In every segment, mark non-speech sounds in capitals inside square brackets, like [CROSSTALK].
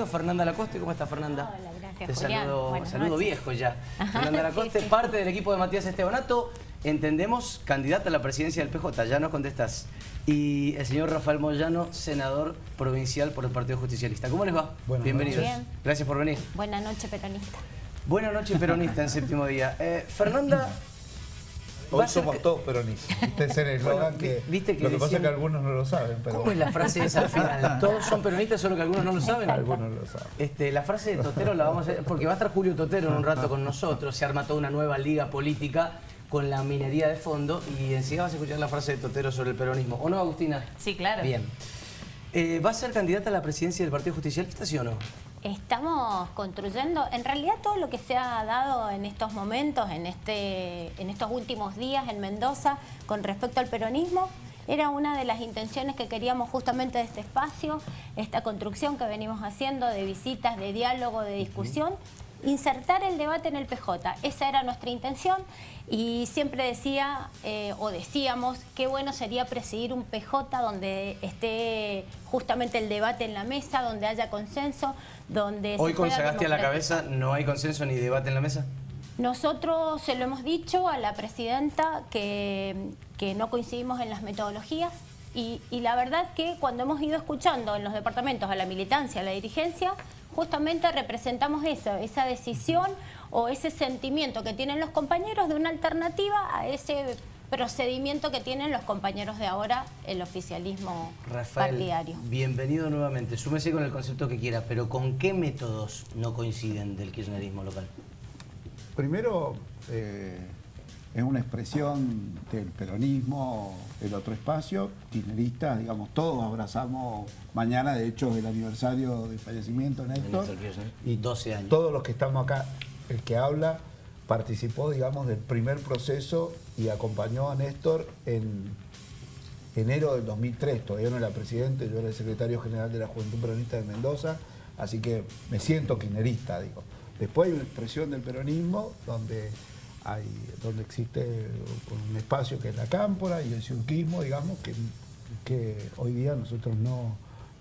Fernanda Lacoste, ¿cómo está Fernanda? Hola, gracias, Te Julián. saludo, Buenas saludo noches. viejo ya. [LAUGHS] Fernanda Lacoste, sí. parte del equipo de Matías Estebanato, entendemos, candidata a la presidencia del PJ, ya nos contestás. Y el señor Rafael Moyano, senador provincial por el Partido Justicialista. ¿Cómo les va? Buenas Bienvenidos. noches. Bien. Gracias por venir. Buenas noches, peronista. Buenas noches, peronista en séptimo día. Eh, Fernanda... va Hoy somos que- todos peronistas. Este es el eslogan Bueno, que, viste que lo que pasa es que algunos no lo saben, pero ¿Cómo es la frase esa al final? [LAUGHS] Todos son peronistas, solo que algunos no lo [LAUGHS] saben. algunos lo saben. Este, la frase de Totero la vamos a porque va a estar Julio Totero en un rato con nosotros, se arma toda una nueva liga política con la minería de fondo y enseguida vas a escuchar la frase de Totero sobre el peronismo. ¿O no, Agustina? Sí, claro. Bien. Eh, ¿Va a ser candidata a la presidencia del Partido Justicialista, sí o no? Estamos construyendo, en realidad todo lo que se ha dado en estos momentos, en, este, en estos últimos días en Mendoza, con respecto al peronismo, era una de las intenciones que queríamos justamente de este espacio, esta construcción que venimos haciendo de visitas, de diálogo, de discusión, insertar el debate en el PJ. Esa era nuestra intención y siempre decía, eh, o decíamos, qué bueno sería presidir un PJ donde esté justamente el debate en la mesa, donde haya consenso, donde Hoy se con Sagasti a la cabeza no hay consenso ni debate en la mesa. Nosotros se lo hemos dicho a la presidenta que, que no coincidimos en las metodologías y, y la verdad que cuando hemos ido escuchando en los departamentos a la militancia, a la dirigencia, justamente representamos eso, esa decisión o ese sentimiento que tienen los compañeros de una alternativa a ese procedimiento que tienen los compañeros de ahora, el oficialismo Rafael, partidario. bienvenido nuevamente. Súmese con el concepto que quiera, pero ¿con qué métodos no coinciden del kirchnerismo local? Primero, eh, es una expresión del peronismo, el otro espacio, kirchneristas, digamos, todos abrazamos, mañana de hecho el aniversario del fallecimiento de Néstor, y 12 años. Todos los que estamos acá, el que habla, participó, digamos, del primer proceso y acompañó a Néstor en enero del 2003. Todavía no era presidente, yo era el secretario general de la Juventud Peronista de Mendoza, así que me siento kirchnerista, digo. Después hay una expresión del peronismo donde hay, donde existe un espacio que es la cámpora y el ciuquismo, digamos, que, que hoy día nosotros no,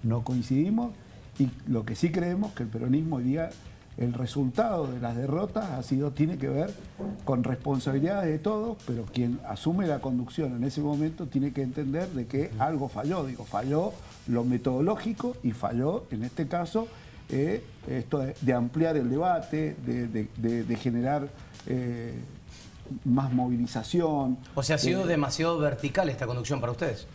no coincidimos. Y lo que sí creemos que el peronismo hoy día el resultado de las derrotas ha sido, tiene que ver con responsabilidades de todos, pero quien asume la conducción en ese momento tiene que entender de que algo falló, digo, falló lo metodológico y falló, en este caso, eh, esto de, de ampliar el debate, de, de- de- de generar eh, más movilización. O sea, ha sido de- demasiado vertical esta conducción para ustedes.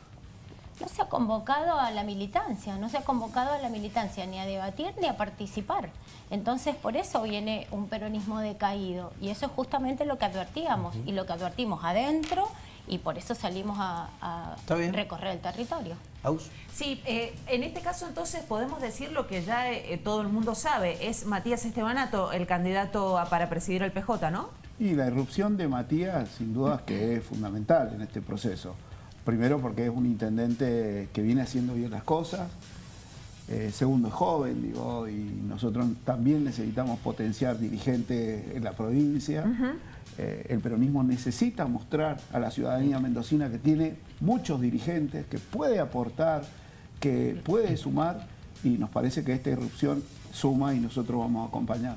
No se ha convocado a la militancia, no se ha convocado a la militancia ni a debatir ni a participar. Entonces, por eso viene un peronismo decaído. Y eso es justamente lo que advertíamos. Y lo que advertimos adentro, y por eso salimos a, recorrer el territorio. Aus. Sí, eh, en este caso entonces podemos decir lo que ya eh, todo el mundo sabe, es Matías Estebanato el candidato a- para presidir el PJ, ¿no? Y la irrupción de Matías, sin duda, que es fundamental en este proceso. Primero porque es un intendente que viene haciendo bien las cosas. Eh, segundo, es joven, digo, y nosotros también necesitamos potenciar dirigentes en la provincia. Eh, el peronismo necesita mostrar a la ciudadanía mendocina que tiene muchos dirigentes, que puede aportar, que puede sumar, y nos parece que esta irrupción suma y nosotros vamos a acompañar.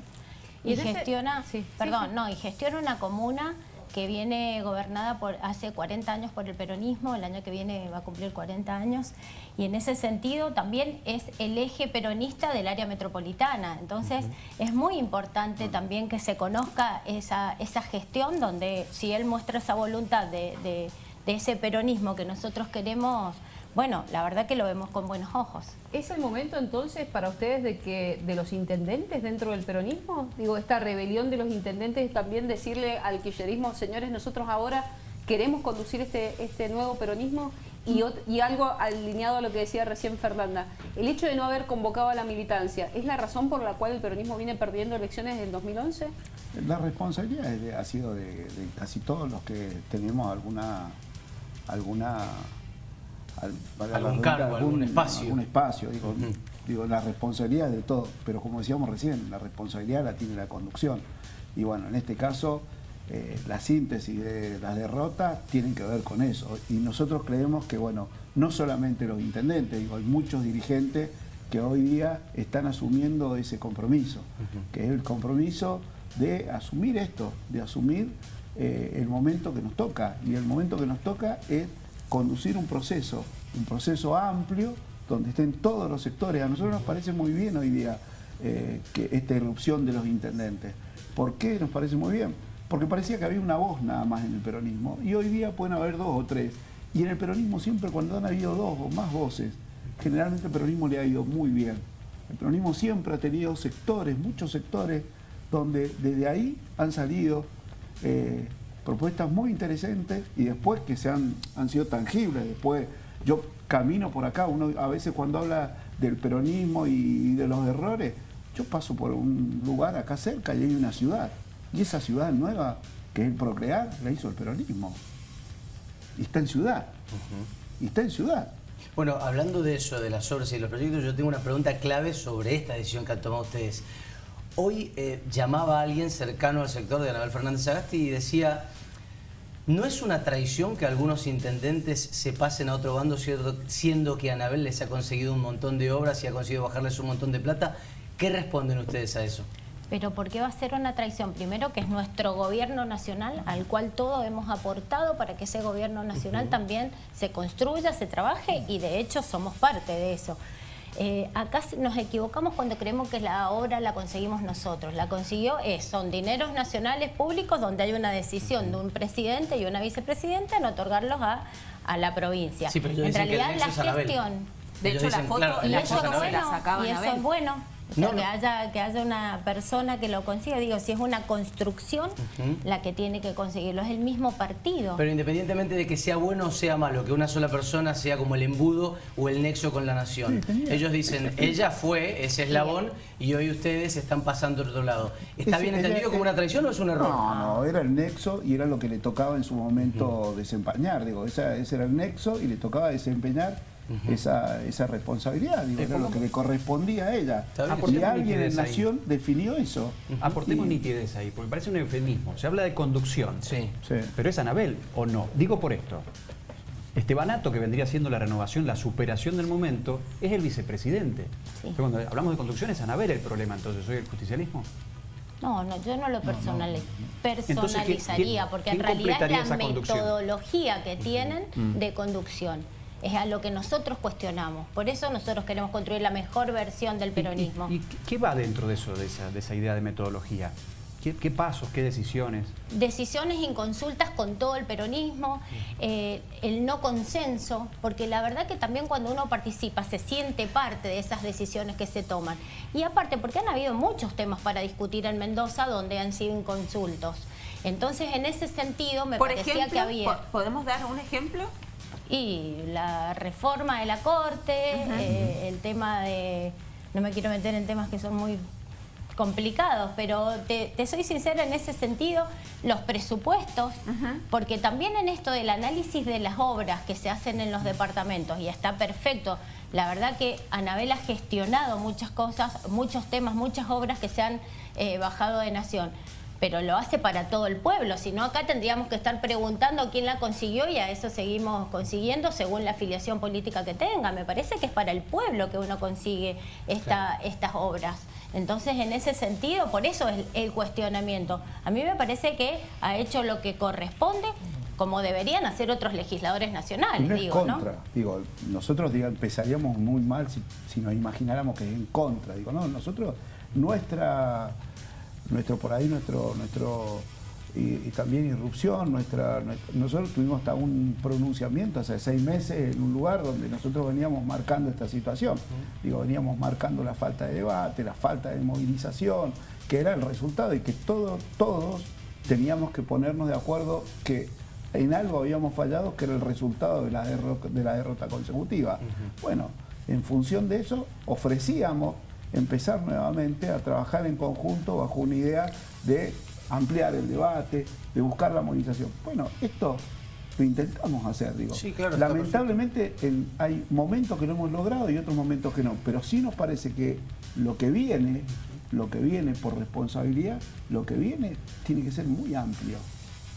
Y, gestiona, sí, sí, perdón, sí. no, y gestiona una comuna que viene gobernada por hace 40 años por el peronismo, el año que viene va a cumplir 40 años, y en ese sentido también es el eje peronista del área metropolitana. Entonces es muy importante también que se conozca esa, esa gestión donde si él muestra esa voluntad de, de- de ese peronismo que nosotros queremos, bueno, la verdad que lo vemos con buenos ojos. ¿Es el momento entonces para ustedes de que de los intendentes dentro del peronismo? Digo, esta rebelión de los intendentes es también decirle al kirchnerismo, señores, nosotros ahora queremos conducir este, este nuevo peronismo y, y algo alineado a lo que decía recién Fernanda. El hecho de no haber convocado a la militancia, ¿es la razón por la cual el peronismo viene perdiendo elecciones desde el 2011? La responsabilidad es de- ha sido de, de casi todos los que tenemos alguna alguna al- la Algún cargo, algún espacio. algún espacio, digo, digo, la responsabilidad es de todos, pero como decíamos recién, la responsabilidad la tiene la conducción. Y bueno, en este caso, eh, la síntesis de las derrotas tienen que ver con eso. Y nosotros creemos que, bueno, no solamente los intendentes, digo, hay muchos dirigentes que hoy día están asumiendo ese compromiso, que es el compromiso de asumir esto, de asumir eh, el momento que nos toca. Y el momento que nos toca es conducir un proceso, un proceso amplio, donde estén todos los sectores. A nosotros nos parece muy bien hoy día eh, que esta irrupción de los intendentes. ¿Por qué nos parece muy bien? Porque parecía que había una voz nada más en el peronismo y hoy día pueden haber dos o tres. Y en el peronismo siempre cuando han habido dos o más voces, generalmente el peronismo le ha ido muy bien. El peronismo siempre ha tenido sectores, muchos sectores, donde desde ahí han salido eh, propuestas muy interesantes y después que se han, han sido tangibles. Después yo camino por acá, uno a veces cuando habla del peronismo y de los errores, yo paso por un lugar acá cerca y hay una ciudad. Y esa ciudad nueva, que es el Procrear, la hizo el peronismo. Y está en ciudad. Y está en ciudad. Bueno, hablando de eso, de las obras y de los proyectos, yo tengo una pregunta clave sobre esta decisión que han tomado ustedes. Hoy eh, llamaba a alguien cercano al sector de Anabel Fernández Agasti y decía, ¿no es una traición que algunos intendentes se pasen a otro bando siendo que Anabel les ha conseguido un montón de obras y ha conseguido bajarles un montón de plata? ¿Qué responden ustedes a eso? Pero ¿por qué va a ser una traición? Primero que es nuestro gobierno nacional al cual todos hemos aportado para que ese gobierno nacional también se construya, se trabaje y de hecho somos parte de eso. Eh, acá nos equivocamos cuando creemos que la obra la conseguimos nosotros. La consiguió es, son dineros nacionales públicos donde hay una decisión de un presidente y una vicepresidenta en otorgarlos a, a la provincia. en realidad la gestión... De hecho, la foto, y la eso, es bueno, y eso es bueno. Que, haya, que haya una persona que lo consiga. Digo, si es una construcción la que tiene que conseguirlo, es el mismo partido. Pero independientemente de que sea bueno o sea malo, que una sola persona sea como el embudo o el nexo con la nación. Ellos dicen, ella fue ese eslabón y hoy ustedes están pasando al otro lado. ¿Está bien entendido como una traición o es un error? No, no, era el nexo y era lo que le tocaba en su momento desempeñar. Digo, ese era el nexo y le tocaba desempeñar esa, esa, responsabilidad, digo, era lo que le correspondía a ella. Y alguien en Nación definió eso. Aportemos nitidez ahí, porque parece un eufemismo. Se habla de conducción, sí. pero es Anabel o no. Digo por esto. Estebanato, que vendría siendo la renovación, la superación del momento, es el vicepresidente. Cuando hablamos de conducción es Anabel el problema, entonces, ¿soy el justicialismo? No, no, yo no lo personalizaría, porque en realidad es la metodología que tienen mm. de conducción es a lo que nosotros cuestionamos. Por eso nosotros queremos construir la mejor versión del peronismo. ¿Y, qué va dentro de eso, de esa, idea de metodología? ¿Qué, pasos, qué decisiones? Decisiones y consultas con todo el peronismo, eh, el no consenso, porque la verdad que también cuando uno participa se siente parte de esas decisiones que se toman. Y aparte, porque han habido muchos temas para discutir en Mendoza donde han sido inconsultos. Entonces, en ese sentido, me parecía que había... ¿Podemos dar un ejemplo? Y la reforma de la Corte, eh, el tema de... No me quiero meter en temas que son muy complicados, pero te, soy sincera en ese sentido, los presupuestos, porque también en esto del análisis de las obras que se hacen en los departamentos, y está perfecto, la verdad que Anabel ha gestionado muchas cosas, muchos temas, muchas obras que se han eh, bajado de nación pero lo hace para todo el pueblo, si no acá tendríamos que estar preguntando quién la consiguió y a eso seguimos consiguiendo según la afiliación política que tenga. Me parece que es para el pueblo que uno consigue esta, estas obras. Entonces, en ese sentido, por eso es el cuestionamiento. A mí me parece que ha hecho lo que corresponde, como deberían hacer otros legisladores nacionales. No digo, contra. Digo, nosotros empezaríamos muy mal si, si nos imagináramos que es en contra. Digo, no, nosotros, nuestra nuestro por ahí, nuestro, nuestro y, también irrupción, nuestra, nosotros tuvimos hasta un pronunciamiento hace seis meses en un lugar donde nosotros veníamos marcando esta situación. Digo, veníamos marcando la falta de debate, la falta de movilización, que era el resultado y que todos, todos teníamos que ponernos de acuerdo que en algo habíamos fallado, que era el resultado de la derrota, de la derrota consecutiva. Bueno, en función de eso ofrecíamos empezar nuevamente a trabajar en conjunto bajo una idea de ampliar el debate, de buscar la movilización. Bueno, esto lo intentamos hacer, digo. Lamentablemente hay momentos que lo hemos logrado y otros momentos que no, pero sí nos parece que lo que viene, lo que viene por responsabilidad, lo que viene tiene que ser muy amplio.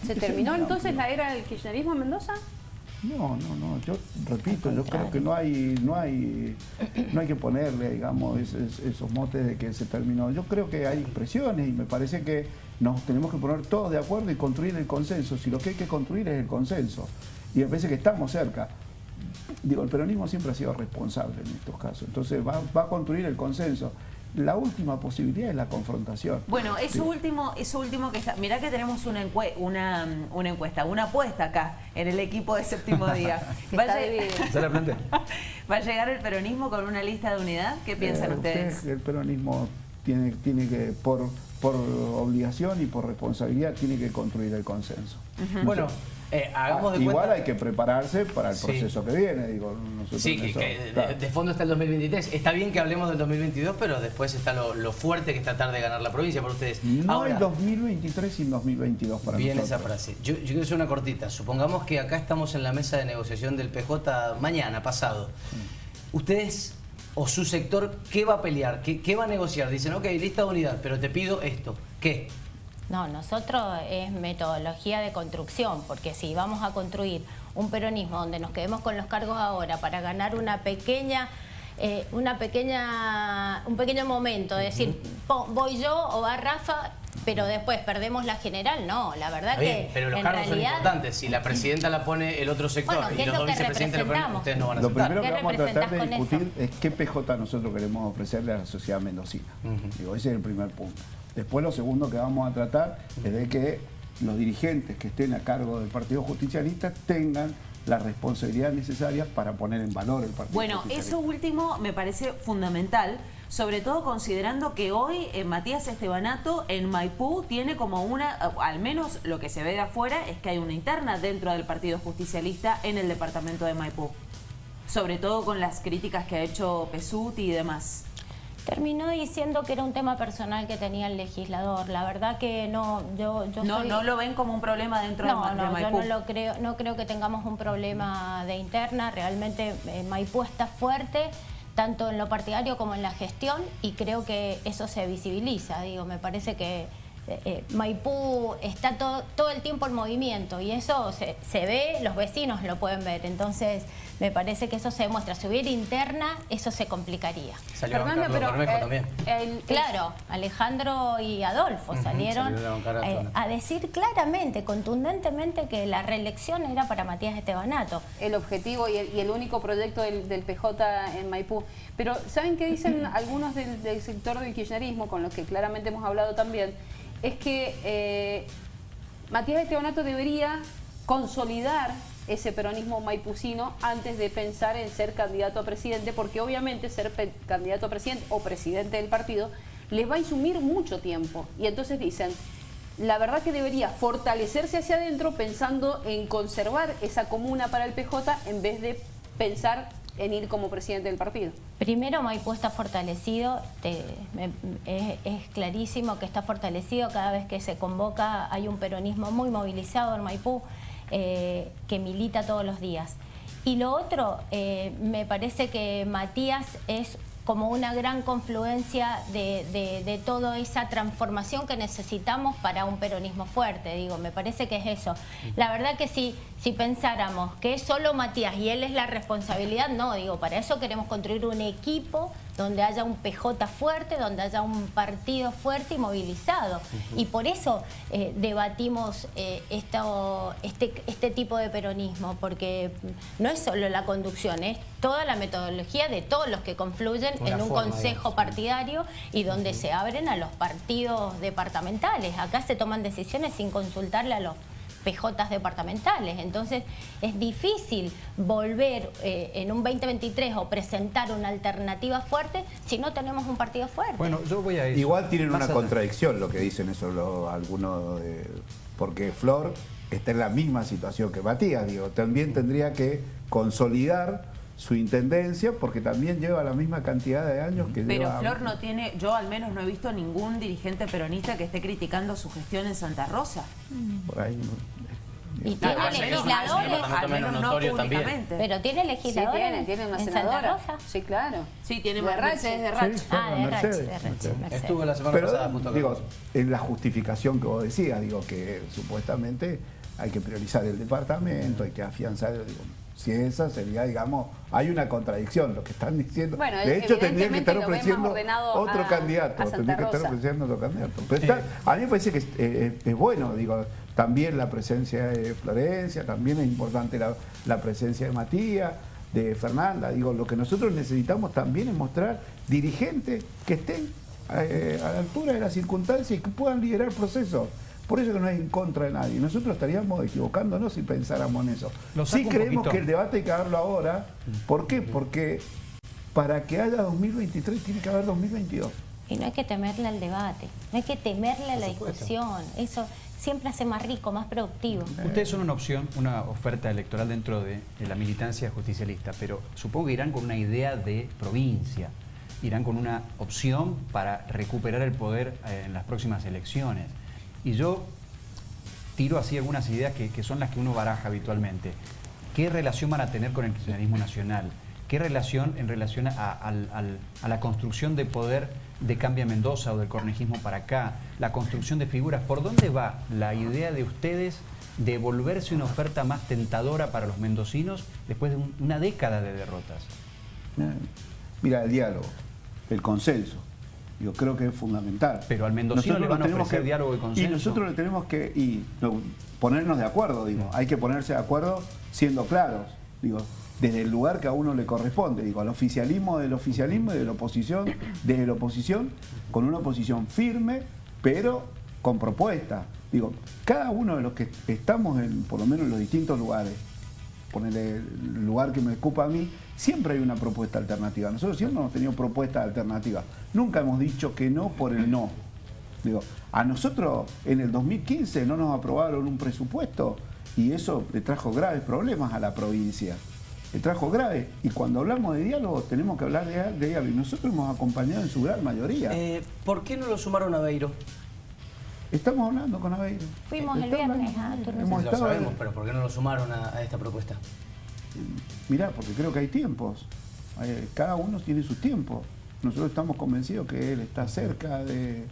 ¿Se terminó entonces la era del kirchnerismo en Mendoza? No, no, no. Yo repito, yo creo que no hay, no hay, no hay que ponerle, digamos, esos, motes de que se terminó. Yo creo que hay presiones y me parece que nos tenemos que poner todos de acuerdo y construir el consenso. Si lo que hay que construir es el consenso. Y me parece que estamos cerca. Digo, el peronismo siempre ha sido responsable en estos casos. Entonces va, va a construir el consenso la última posibilidad es la confrontación. Bueno, eso último, eso último que está. Mirá que tenemos una, una, una, encuesta, una apuesta acá en el equipo de séptimo día. [LAUGHS] ¿Va, a [LAUGHS] ¿Va a llegar el peronismo con una lista de unidad? ¿Qué piensan eh, ustedes? El peronismo tiene, tiene que, por, por obligación y por responsabilidad, tiene que construir el consenso. Bueno. Eh, hagamos de Igual hay que prepararse para el proceso que viene. Digo, sí, que, de, fondo está el 2023. Está bien que hablemos del 2022, pero después está lo, fuerte que es tratar de ganar la provincia por ustedes. No hay 2023 sin 2022 para bien esa frase. Yo, quiero hacer una cortita. Supongamos que acá estamos en la mesa de negociación del PJ mañana, pasado. Ustedes o su sector, ¿qué va a pelear? ¿Qué, ¿Qué, va a negociar? Dicen, ok, lista de unidad, pero te pido esto. ¿Qué? No, nosotros es metodología de construcción, porque si vamos a construir un peronismo donde nos quedemos con los cargos ahora para ganar una pequeña eh, una pequeña, un pequeño momento, de decir, voy yo o va Rafa, pero después perdemos la general, no, la verdad que Pero los cargos son importantes, si la [LAUGHS] presidenta la pone el otro sector y los dos vicepresidentes lo ponen, ustedes no van a aceptar. Lo primero que vamos a tratar de discutir es qué PJ nosotros queremos ofrecerle a la sociedad mendocina. Digo, ese es el primer punto. Después lo segundo que vamos a tratar es de que los dirigentes que estén a cargo del Partido Justicialista tengan la responsabilidad necesaria para poner en valor el Partido Bueno, eso último me parece fundamental, sobre todo considerando que hoy eh, Matías Estebanato en Maipú tiene como una, al menos lo que se ve de afuera, es que hay una interna dentro del Partido Justicialista en el departamento de Maipú. Sobre todo con las críticas que ha hecho Pesuti y demás. Terminó diciendo que era un tema personal que tenía el legislador. La verdad que no, yo, yo no, no lo ven como un problema dentro de, Maipú. No, yo no lo creo, no creo que tengamos un problema de interna. Realmente eh, Maipú está fuerte tanto en lo partidario como en la gestión y creo que eso se visibiliza. Digo, me parece que eh, eh, Maipú está todo, todo el tiempo en movimiento y eso se, se ve, los vecinos lo pueden ver. Entonces me parece que eso se demuestra. Si hubiera interna, eso se complicaría. Salió pero, eh, también. claro, Alejandro y Adolfo salieron eh, a decir claramente, contundentemente, que la reelección era para Matías Estebanato. El objetivo y el, único proyecto del, PJ en Maipú. Pero, ¿saben qué dicen algunos del, sector del kirchnerismo, con los que claramente hemos hablado también? Es que eh, Matías Estebanato debería consolidar ese peronismo maipucino antes de pensar en ser candidato a presidente, porque obviamente ser candidato a presidente o presidente del partido les va a insumir mucho tiempo. Y entonces dicen, la verdad que debería fortalecerse hacia adentro pensando en conservar esa comuna para el PJ en vez de pensar en ir como presidente del partido. Primero Maipú está fortalecido, es, clarísimo que está fortalecido, cada vez que se convoca hay un peronismo muy movilizado en Maipú, eh, que milita todos los días. Y lo otro, eh, me parece que Matías es como una gran confluencia de, toda esa transformación que necesitamos para un peronismo fuerte, digo, me parece que es eso. La verdad que si, si pensáramos que es solo Matías y él es la responsabilidad, no, digo, para eso queremos construir un equipo donde haya un PJ fuerte, donde haya un partido fuerte y movilizado. Y por eso eh, debatimos eh, esto, este, este tipo de peronismo, porque no es solo la conducción, es toda la metodología de todos los que confluyen en un consejo partidario y donde se abren a los partidos departamentales. Acá se toman decisiones sin consultarle a los PJs departamentales. Entonces es difícil volver eh, en un 2023 o presentar una alternativa fuerte si no tenemos un partido fuerte. Bueno, yo voy a Igual tienen una contradicción lo que dicen eso algunos, porque Flor está en la misma situación que Matías, digo, también tendría que consolidar su intendencia porque también lleva la misma cantidad de años que Pero Flor no tiene, yo al menos no he visto ningún dirigente peronista que esté criticando su gestión en Santa Rosa. Por ahí y tiene legisladores, al menos no públicamente. Pero tiene legisladores sí, tiene, tiene una senadora. Sí, claro. Sí, tiene de Mercedes de Rach. ah, de Rach, de Estuvo la semana pasada digo, en la justificación que vos decías, digo que supuestamente hay que priorizar el departamento, hay que afianzar, digo, si esa sería, digamos, hay una contradicción lo que están diciendo. Bueno, de hecho, tendría que estar ofreciendo otro a- candidato, a tendría que estar ofreciendo otro candidato. Pero está- a mí me parece que es, eh, es bueno, digo, también la presencia de Florencia, también es importante la, la presencia de Matías, de Fernanda. Digo, lo que nosotros necesitamos también es mostrar dirigentes que estén eh, a la altura de las circunstancias y que puedan liderar procesos. Por eso que no es en contra de nadie. Nosotros estaríamos equivocándonos si pensáramos en eso. Sí creemos que el debate hay que darlo ahora. ¿Por qué? Porque para que haya 2023 tiene que haber 2022. Y no hay que temerle al debate, no hay que temerle a la discusión. Eso siempre hace más rico, más productivo. Ustedes son una opción, una oferta electoral dentro de, de la militancia justicialista, pero supongo que irán con una idea de provincia, irán con una opción para recuperar el poder eh, en las próximas elecciones. Y yo tiro así algunas ideas que, que son las que uno baraja habitualmente. ¿Qué relación van a tener con el kirchnerismo nacional? ¿Qué relación en relación a, a la construcción de poder de Cambia Mendoza o del cornejismo para acá? La construcción de figuras. ¿Por dónde va la idea de ustedes de volverse una oferta más tentadora para los mendocinos después de un- una década de derrotas? Mira, el diálogo, el consenso. Yo creo que es fundamental. Pero al mendocino le van a tenemos ofrecer diálogo y consenso. Y nosotros le tenemos que y, no, ponernos de acuerdo, digo. Hay que ponerse de acuerdo siendo claros, digo, desde el lugar que a uno le corresponde, digo, al oficialismo del oficialismo y de la oposición, desde la oposición, con una oposición firme, pero con propuesta. Digo, cada uno de los que estamos en, por lo menos en los distintos lugares, ponerle el lugar que me ocupa a mí, siempre hay una propuesta alternativa. Nosotros siempre hemos tenido propuestas alternativas. Nunca hemos dicho que no por el no. Digo, a nosotros en el 2015 no nos aprobaron un presupuesto y eso le trajo graves problemas a la provincia. Le trajo graves. Y cuando hablamos de diálogo tenemos que hablar de, de diálogo. Y nosotros hemos acompañado en su gran mayoría. Eh, ¿Por qué no lo sumaron a Beiro? Estamos hablando con Aveiro. Fuimos el Estamos viernes hablando a. Turno Hemos Lo estado- sabemos, pero ¿por qué no lo sumaron a, a esta propuesta? Mirá, porque creo que hay tiempos. Cada uno tiene sus tiempos. Nosotros estamos convencidos que él está cerca de,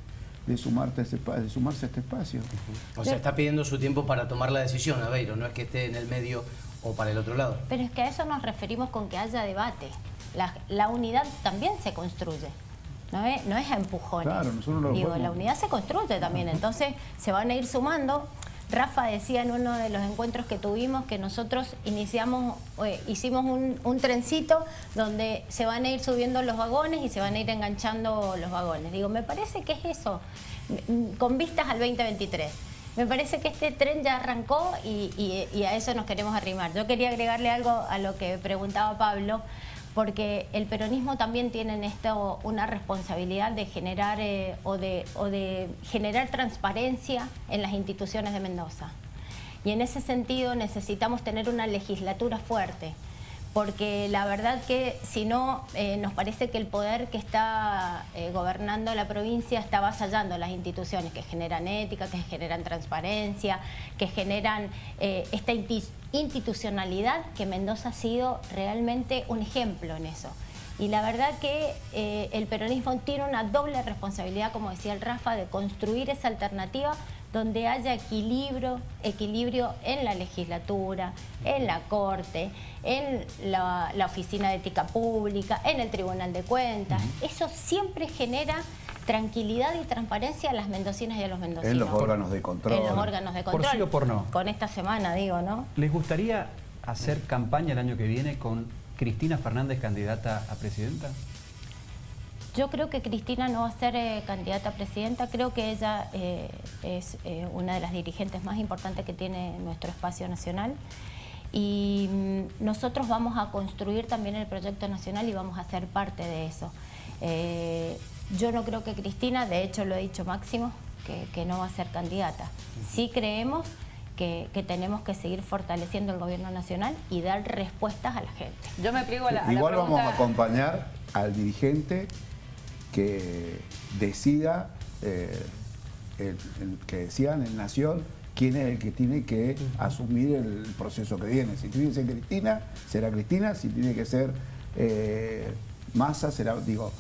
de, sumarte a ese espa- de sumarse a este espacio. O sea, está pidiendo su tiempo para tomar la decisión, Aveiro, no es que esté en el medio o para el otro lado. Pero es que a eso nos referimos con que haya debate. La, la unidad también se construye. No es, no es a empujones. Claro, nosotros lo Digo, podemos- la unidad se construye también. Entonces se van a ir sumando. Rafa decía en uno de los encuentros que tuvimos que nosotros iniciamos, eh, hicimos un, trencito donde se van a ir subiendo los vagones y se van a ir enganchando los vagones. Digo, me parece que es eso, con vistas al 2023. Me parece que este tren ya arrancó y a eso nos queremos arrimar. Yo quería agregarle algo a lo que preguntaba Pablo, porque el peronismo también tiene en esto una responsabilidad de generar eh, o, de, o de generar transparencia en las instituciones de Mendoza. Y en ese sentido necesitamos tener una legislatura fuerte, porque la verdad que si no, eh, nos parece que el poder que está eh, gobernando la provincia está avasallando las instituciones que generan ética, que generan transparencia, que generan eh, esta institucionalidad que Mendoza ha sido realmente un ejemplo en eso. Y la verdad que eh, el peronismo tiene una doble responsabilidad, como decía el Rafa, de construir esa alternativa donde haya equilibrio, equilibrio en la legislatura, en la Corte, en la, la Oficina de Ética Pública, en el Tribunal de Cuentas. Eso siempre genera tranquilidad y transparencia a las mendocinas y a los mendocinos. En los órganos de control. En los órganos de Por control. sí o por no. Con esta semana, digo, ¿no? ¿Les gustaría hacer campaña el año que viene con Cristina Fernández candidata a presidenta? Yo creo que Cristina no va a ser eh, candidata a presidenta, creo que ella eh, es eh, una de las dirigentes más importantes que tiene nuestro espacio nacional y mm, nosotros vamos a construir también el proyecto nacional y vamos a ser parte de eso. Eh, yo no creo que Cristina, de hecho lo he dicho Máximo, que, que no va a ser candidata. Sí creemos que, que tenemos que seguir fortaleciendo el gobierno nacional y dar respuestas a la gente. Yo me pliego a la, a la Igual vamos a acompañar al dirigente que decida, eh, el, el que decían en Nación, quién es el que tiene que asumir el proceso que viene. Si tiene que ser Cristina, será Cristina. Si tiene que ser eh, Massa, será, digo,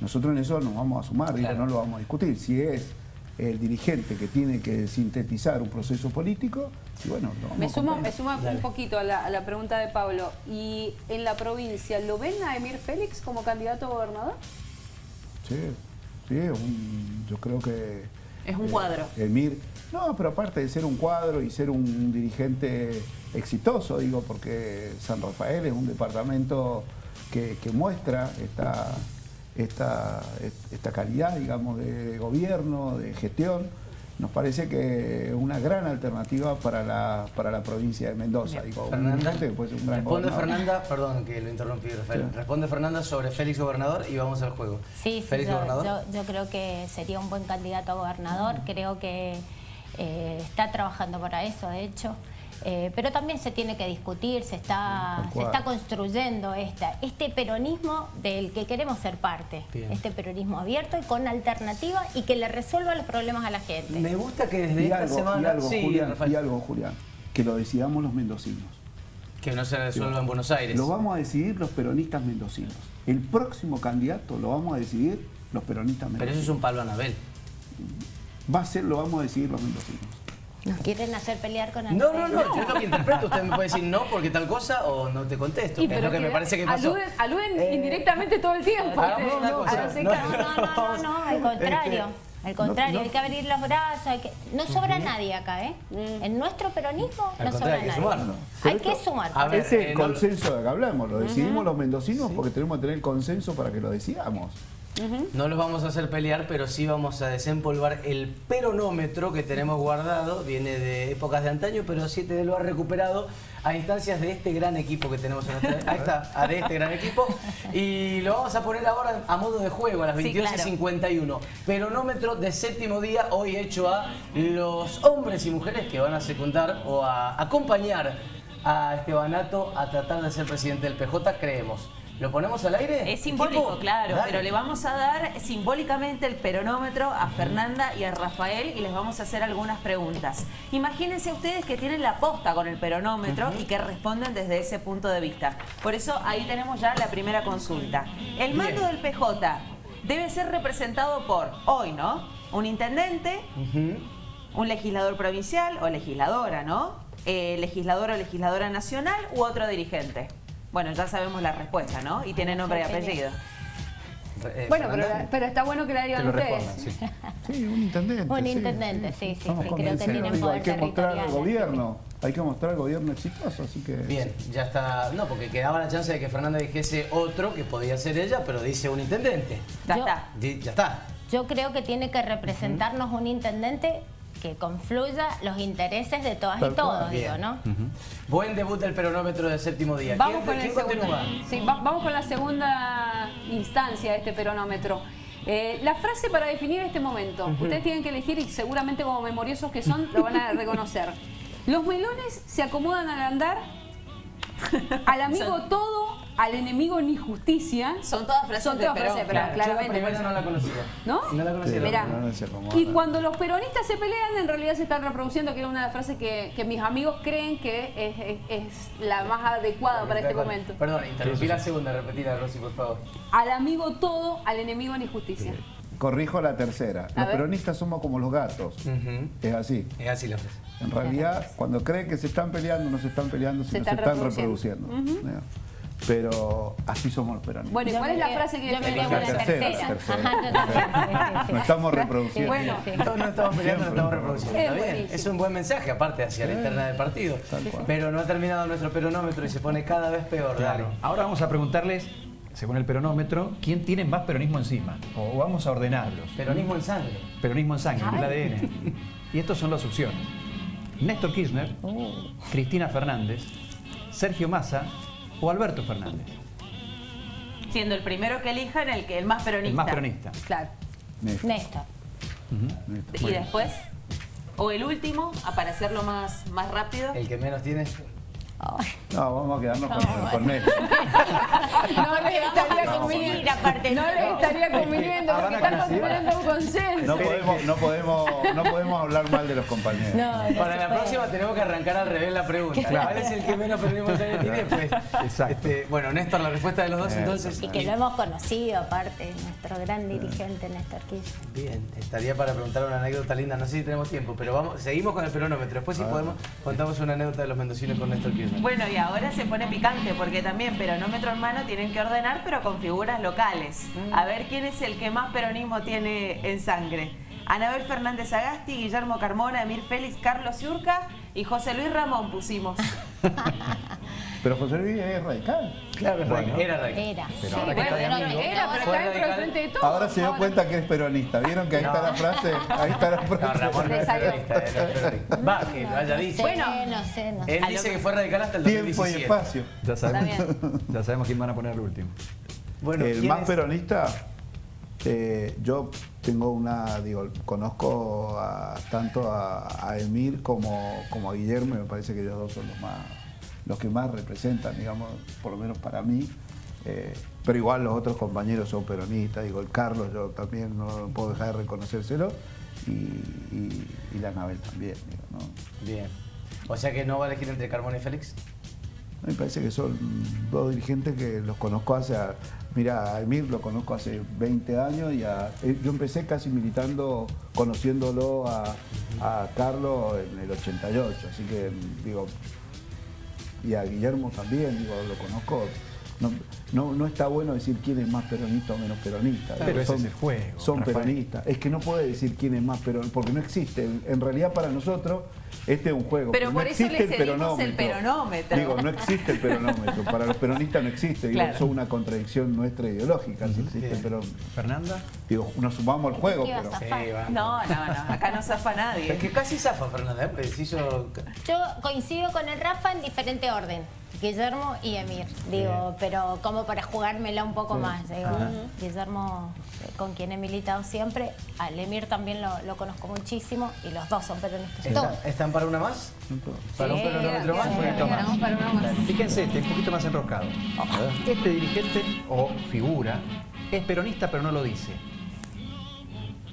nosotros en eso nos vamos a sumar, digo, no lo vamos a discutir. Si es el dirigente que tiene que sintetizar un proceso político. Y bueno, lo vamos Me a sumo, me sumo Dale. un poquito a la, a la pregunta de Pablo. ¿Y en la provincia lo ven a Emir Félix como candidato a gobernador? Sí, sí, un- yo creo que... Es un eh, cuadro. Emir, no, pero aparte de ser un cuadro y ser un dirigente exitoso, digo, porque San Rafael es un departamento que, que muestra esta, esta, esta calidad, digamos, de gobierno, de gestión. Nos parece que es una gran alternativa para la, para la provincia de Mendoza. Digo, un Fernanda, gran responde gobernador. Fernanda, perdón que lo interrumpí, Rafael. Sí. Responde Fernanda sobre Félix Gobernador y vamos al juego. Sí, sí, Félix yo, Gobernador. yo- yo creo que sería un buen candidato a gobernador, creo que eh, está trabajando para eso, de hecho. Eh, pero también se tiene que discutir, se está, Tal se está construyendo esta, este peronismo del que queremos ser parte, Bien. este peronismo abierto y con alternativa y que le resuelva los problemas a la gente. Me gusta que desde Y esta algo, semana. y algo, sí, Julián, y algo, Julián, que lo decidamos los mendocinos. que no se resuelva en Buenos Aires. Lo vamos a decidir los peronistas mendocinos. El próximo candidato lo vamos a decidir los peronistas Pero mendocinos. eso es un palo a Anabel. Va a ser, lo vamos a decidir los mendocinos. ¿Nos quieren hacer pelear con el No, no, no, yo es lo que interpreto. Usted me puede decir no porque tal cosa o no te contesto. Y que es lo que me parece que pasó. Aluden, aluden Eh, indirectamente todo el tiempo. No, no- No, no, al contrario. Al contrario, no- hay que abrir los brazos. hay que- No sobra nadie acá, ¿eh? En nuestro peronismo Al no sobra hay que nadie. sumarnos. Hay que sumar. A ver, Ese es eh, consenso de que hablamos. Lo decidimos los mendocinos porque tenemos que tener consenso para que lo decidamos. No los vamos a hacer pelear, pero sí vamos a desempolvar el peronómetro que tenemos guardado. Viene de épocas de antaño, pero Siete lo ha recuperado a instancias de este gran equipo que tenemos en nuestra... [LAUGHS] Ahí está, a de este gran equipo. Y lo vamos a poner ahora a modo de juego a las Sí, 22.51. Peronómetro de séptimo día, hoy hecho a los hombres y mujeres que van a secundar o a acompañar a Estebanato a tratar de ser presidente del PJ, creemos. ¿Lo ponemos al aire? Es simbólico, equipo? claro, Dale. pero le vamos a dar simbólicamente el peronómetro a Fernanda y a Rafael y les vamos a hacer algunas preguntas. Imagínense ustedes que tienen la posta con el peronómetro y que responden desde ese punto de vista. Por eso ahí tenemos ya la primera consulta. El mando Bien. del PJ debe ser representado por, hoy, ¿no? Un intendente, un legislador provincial o legisladora, ¿no? Eh, legislador o legisladora nacional u otro dirigente. Bueno, ya sabemos la respuesta, ¿no? Y tiene nombre y apellido. Eh, Bueno, pero, pero está bueno que la digan ustedes. sí. [LAUGHS] Sí, un intendente. Un sí, intendente, sí, sí, creo que tienen Digo, Hay poder que mostrar al gobierno. Hay que mostrar al gobierno exitoso, así que... Bien, ya está. No, porque quedaba la chance de que Fernanda dijese otro, que podía ser ella, pero dice un intendente. Ya Yo- está. Ya está. Yo creo que tiene que representarnos un intendente que confluya los intereses de todas Tal y todos, digo. ¿no? Buen debut del peronómetro del séptimo día. Vamos ¿Quién, con, el quién segundo- continúa? sí, va- vamos con la segunda instancia de este peronómetro. Eh, la frase para definir este momento. Ustedes tienen que elegir y seguramente como memoriosos que son lo van a reconocer. Los melones se acomodan al andar, al amigo todo, al enemigo ni justicia. Son todas frases Son de todas Perón, frases de Perón, claro. Yo la primera no la conocía. ¿No? No la conocía. Mirá. No. Y cuando los peronistas se pelean, en realidad se están reproduciendo, que era una frase que, que mis amigos creen que es, es- es la más adecuada para este momento. Perdón, interrumpí la segunda, repetila, Rosy, por favor. Al amigo todo, al enemigo ni justicia. Corrijo la tercera. A Los ver. peronistas somos como los gatos. Es así. Es así la frase. En realidad, cuando creen que se están peleando, no se están peleando, sino se están están reproduciendo. reproduciendo. Pero así somos los peronistas. Bueno, ¿y cuál es la frase que yo me La tercera, tercera. tercera. Nos estamos reproduciendo. Bueno, Sí. Todos no estamos peleando, nos estamos reproduciendo. Es Está bien. Es un buen mensaje, aparte, hacia la interna del partido. Pero no ha terminado nuestro peronómetro y se pone cada vez peor. Dale. Claro. Ahora vamos a preguntarles, según el peronómetro, quién tiene más peronismo encima. O vamos a ordenarlos. Peronismo en sangre. Peronismo en sangre, en el ADN. [LAUGHS] Y estas son las opciones. Néstor Kirchner, Cristina Fernández, Sergio Massa o Alberto Fernández. Siendo el primero que elijan el que el más peronista. El más peronista. Claro. Néstor, Néstor. Néstor. Y Bueno. después, o el último, para hacerlo más, más rápido. El que menos tiene. No, vamos a quedarnos con, con Néstor. [LAUGHS] No les estaría conviniendo. aparte, No les estaría conviniendo Ah, porque están construyendo un consenso. No podemos, no, podemos, no podemos hablar mal de los compañeros. No, Para la próxima tenemos que arrancar al revés la pregunta. ¿Cuál es el que menos peronismo tiene? Pues, Exacto. este, bueno, Néstor, la respuesta de los dos entonces. Y que lo hemos conocido, aparte, nuestro gran dirigente Néstor Kirchner. Bien, estaría para preguntar una anécdota linda, no sé si tenemos tiempo, pero vamos, seguimos con el peronómetro. Después si podemos, contamos una anécdota de los mendocinos con Néstor Kirchner. Bueno, y ahora se pone picante porque también peronómetro en mano tienen que ordenar, pero con figuras locales. A ver quién es el que más peronismo tiene en sangre. Anabel Fernández Agasti, Guillermo Carmona, Emir Félix, Carlos Yurca y José Luis Ramón pusimos. [LAUGHS] Pero José Luis es radical. Claro, es Bueno. radical, era radical. Era. Pero ahora que Bueno, está amigo. era, pero está dentro del frente de todos. Ahora se dio ahora. cuenta que es peronista. ¿Vieron que ahí está la frase? Ahí está la No, frase. Ramón no es [LAUGHS] peronista, peronista. Va, que lo haya dicho. Bueno, no sé, no sé. Él dice que fue radical hasta el Tiempo y 2017. espacio. Ya sabemos, [LAUGHS] ya sabemos quién van a poner el último. Bueno, el ¿quién más es? peronista, eh, yo tengo una, digo, conozco a- tanto a, a Emir como, como a Guillermo, y me parece que ellos dos son los más, los que más representan, digamos, por lo menos para mí. Eh, pero igual los otros compañeros son peronistas, digo, el Carlos yo también no puedo dejar de reconocérselo, y, y, y la Anabel también, digo, ¿no? Bien. O sea que no va a elegir entre Carmona y Félix. Me parece que son dos dirigentes que los conozco hace... Mira, a Emir lo conozco hace 20 años y a- eh, yo empecé casi militando, conociéndolo a, a Carlos en el 88, así que digo, y a Guillermo también, digo, lo conozco. No, no, no está bueno decir quién es más peronista o menos peronista. Pero Digo, ese es el juego, Son Rafael. peronistas. Es que no puede decir quién es más peronista, porque no existe. En, realidad para nosotros este es un juego. Pero no por eso existe le el peronómetro. Digo, no existe el peronómetro. Para los peronistas no existe. Digo, Claro. eso es una contradicción nuestra ideológica. Si existe el peronómetro. Fernanda. Digo, nos sumamos al juego, ¿Qué ibas pero... Sí. No, no, no, acá no zafa Es nadie. que casi zafa Fernanda, ¿eh? Hizo... Yo coincido con el Rafa en diferente orden. Guillermo y Emir, digo, pero como para jugármela un poco más. Digo, Guillermo, eh, con quien he militado siempre, al Emir también lo, lo conozco muchísimo y los dos son peronistas. ¿Están, están para una más? ¿Para un Sí, peronómetro más? para una. Fíjense, este un poquito más enroscado. Este dirigente o figura es peronista pero no lo dice.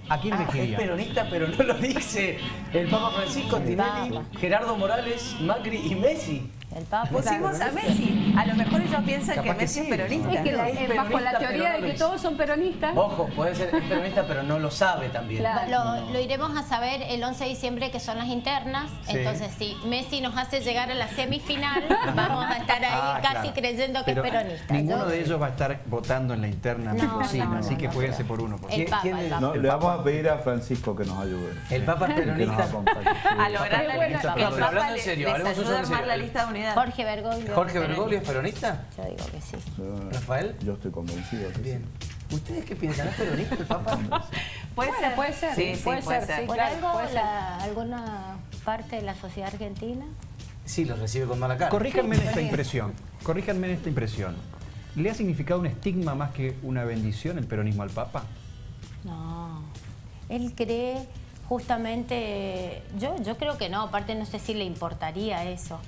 ¿A quién Ah, es peronista, pero no lo dice. El Papa Francisco, Tinelli. Gerardo Morales, Macri y Messi. El Papa. Pusimos a Messi. A lo mejor ellos piensan Capaz que que Messi es peronista. Es que la- Es bajo la teoría de que todos son peronistas, Ojo, puede ser es peronista, pero no lo sabe también. Claro. Lo, lo iremos a saber el 11 de diciembre, que son las internas. Sí. Entonces, si Messi nos hace llegar a la semifinal, [LAUGHS] vamos a estar ahí Ah, casi claro. creyendo que Pero es peronista. Ninguno de ellos va a estar votando en la interna No, no, así no, que jueguense no. por uno. Por El ¿Quién- Papa, quién el es? Papa. No, le vamos a pedir a Francisco que nos ayude. El Papa es Que nos peronista. A lograr la lista. pero hablando en serio, hablemos en serio. la lista de Jorge Bergoglio. ¿Jorge Bergoglio es peronista? Yo digo que sí. Yo- ¿Rafael? Yo estoy convencido. que sí. ¿Ustedes qué piensan? ¿Es peronista el Papa? [LAUGHS] Puede Bueno, ser. puede ser, Sí, sí, puede puede ser, ser. sí. ¿Por claro, algo puede ser. la- alguna parte de la sociedad argentina? Sí, los recibe con mala cara. Corríjanme en esta impresión. Corríjanme en esta impresión. ¿Le ha significado un estigma más que una bendición el peronismo al Papa? No. Él cree justamente, yo, yo creo que no, aparte no sé si le importaría eso,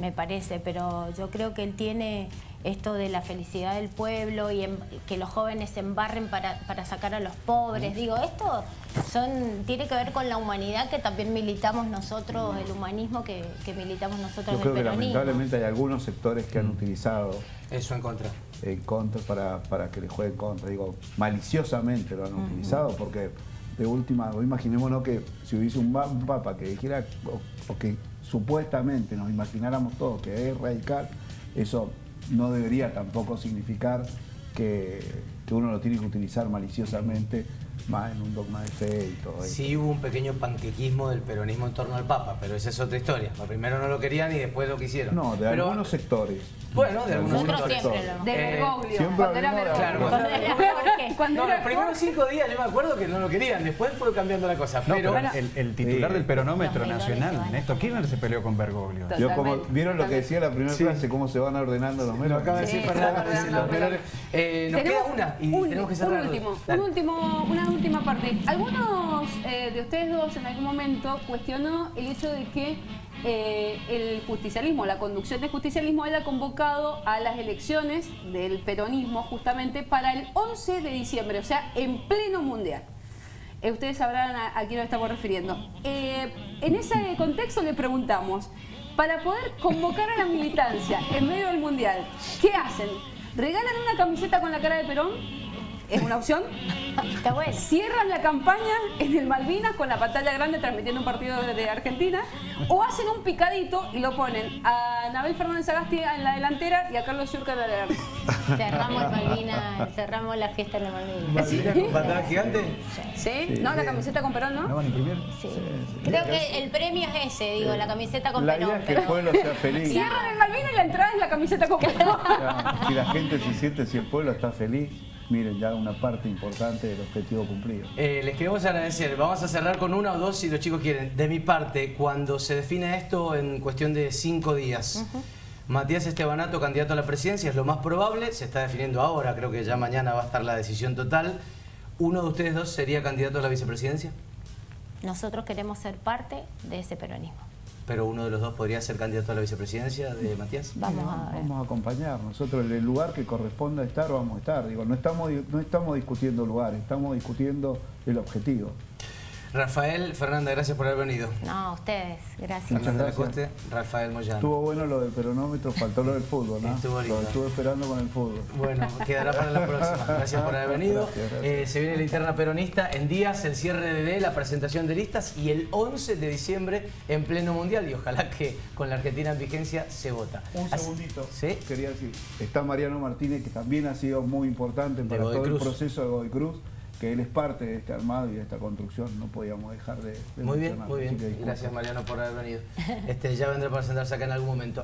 me parece, pero yo creo que él tiene esto de la felicidad del pueblo y que los jóvenes se embarren para, para sacar a los pobres. Digo, esto son tiene que ver con la humanidad que también militamos nosotros, el humanismo que, que militamos nosotros Yo del creo que peronismo. lamentablemente hay algunos sectores que han utilizado Eso en contra. en contra para, para que le jueguen contra. Digo, maliciosamente lo han utilizado porque de última, o imaginémonos que si hubiese un, papa que dijera o, que supuestamente nos imagináramos todos que es radical, eso no debería tampoco significar que uno lo tiene que utilizar maliciosamente más en un dogma de fe y todo eso. Sí hubo un pequeño panquequismo del peronismo en torno al Papa, pero esa es otra historia. Primero no lo querían y después lo quisieron. No, de Pero- algunos sectores. Bueno, de algunos Nosotros sectores. siempre lo... De Eh, Bergoglio, siempre cuando era de- Bergoglio. Claro, Cuando era. Cuando No, los primeros cinco días yo me acuerdo que no lo querían, después fue cambiando la cosa. No, pero pero el, el titular Sí. del peronómetro nacional, Néstor Kirchner, se peleó con Bergoglio. Yo como, ¿Vieron lo que decía la primera Sí. frase? ¿Cómo se van ordenando los lo melos? acaba de decir menores. Eh, nos queda una y un, tenemos que un cerrar. último, Dale. un último, una última parte. Algunos eh, de ustedes dos en algún momento cuestionó el hecho de que eh, el justicialismo, la conducción del justicialismo haya convocado a las elecciones del peronismo justamente para el 11 de diciembre, o sea, en pleno mundial. Eh, ustedes sabrán a, quién nos estamos refiriendo. En ese contexto le preguntamos, para poder convocar a la militancia en medio del mundial, ¿qué hacen? ¿Regalan una camiseta con la cara de Perón? Es una opción. Está bueno. Cierran la campaña en el Malvinas con la pantalla grande transmitiendo un partido de, Argentina o hacen un picadito y lo ponen a Nabel Fernández Agasti en la delantera y a Carlos Yurka en la delantera. Cerramos Malvina, cerramos la fiesta en la Malvina. ¿Malvina con pantalla gigante? ¿Sí? ¿No? ¿La camiseta con Perón, ¿No no? van a imprimir? Sí. Creo que el premio es ese, digo, la camiseta con La Perón. idea es que el pueblo sea [LAUGHS] feliz. Cierran el Malvinas y la entrada es la camiseta con Perón. Si la gente se siente, si el pueblo está feliz, miren, ya una parte importante del objetivo cumplido. Eh, les queremos agradecer. Vamos a cerrar con una o dos si los chicos quieren. De mi parte, cuando se define esto en cuestión de cinco días, Matías Estebanato, candidato a la presidencia, es lo más probable. Se está definiendo ahora, creo que ya mañana va a estar la decisión total. ¿Uno de ustedes dos sería candidato a la vicepresidencia? Nosotros queremos ser parte de ese peronismo. Pero uno de los dos podría ser candidato a la vicepresidencia de Matías. Vamos a ver. Vamos a acompañar. Nosotros en el lugar que corresponda estar, vamos a estar. Digo, no estamos, no estamos discutiendo lugares, estamos discutiendo el objetivo. Rafael Fernández, gracias por haber venido. No, a ustedes, gracias. Muchas Fernanda gracias. Lacoste, Rafael Moyano. Estuvo bueno lo del peronómetro, faltó lo del fútbol, ¿no? Estuvo lindo. Lo estuve esperando con el fútbol. Bueno, quedará para la próxima. Gracias por haber venido. Gracias, gracias. Eh, se viene la interna peronista en días, el cierre de D, la presentación de listas y el 11 de diciembre en pleno mundial. Y ojalá que con la Argentina en vigencia se vota. Un Así- segundito. ¿Sí? Quería decir, está Mariano Martínez, que también ha sido muy importante para todo Cruz. el proceso de Godoy Cruz, que él es parte de este armado y de esta construcción, no podíamos dejar de, de Muy bien, muy bien. Gracias Mariano por haber venido. Este, ya vendrá para sentarse acá en algún momento.